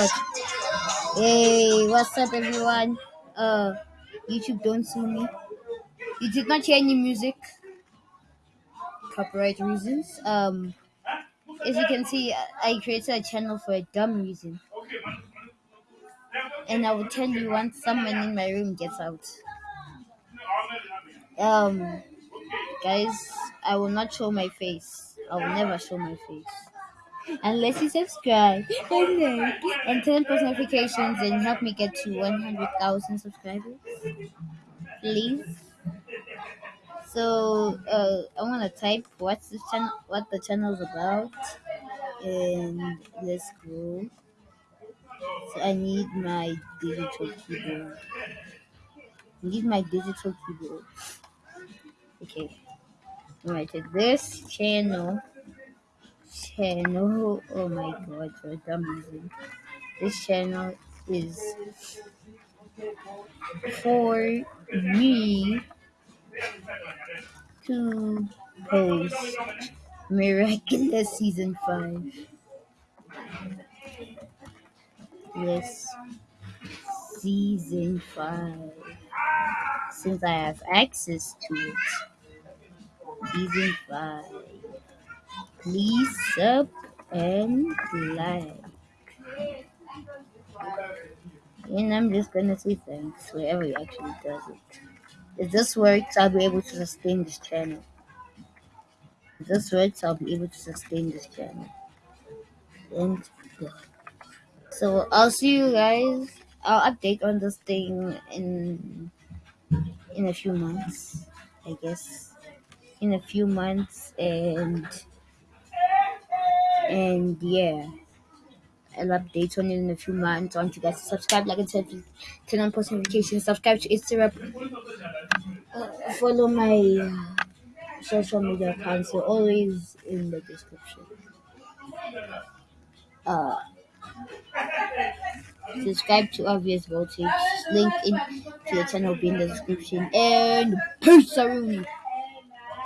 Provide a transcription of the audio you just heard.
Hey, what's up, everyone? Uh, YouTube, don't sue me. You did not hear any music. Copyright reasons. Um, as you can see, I created a channel for a dumb reason, and I will tell you once someone in my room gets out. Um, guys, I will not show my face. I will never show my face. Unless you subscribe and like and turn post notifications and help me get to 100,000 subscribers. Please. So uh, I want to type what's the channel, what the channel's about, and let's go. So I need my digital keyboard. I need my digital keyboard. Okay. Alright, so this channel, channel. Oh my god, some reason, this channel is for me to post Miraculous Season 5. Yes, Season 5. Since I have access to it. Season 5. Please sub and like. And I'm just gonna say thanks whoever actually does it. If this works, I'll be able to sustain this channel. If this works, I'll be able to sustain this channel. And yeah. So I'll see you guys. I'll update on this thing in in a few months, I guess. In a few months, and and yeah. I'll update on it in a few months. I want you guys to subscribe, like, and said, turn on post notifications, subscribe to Instagram, uh, follow my uh, social media accounts. They're always in the description. Uh, subscribe to Obvious Voltage. Link in to the channel be in the description. And peace, everyone.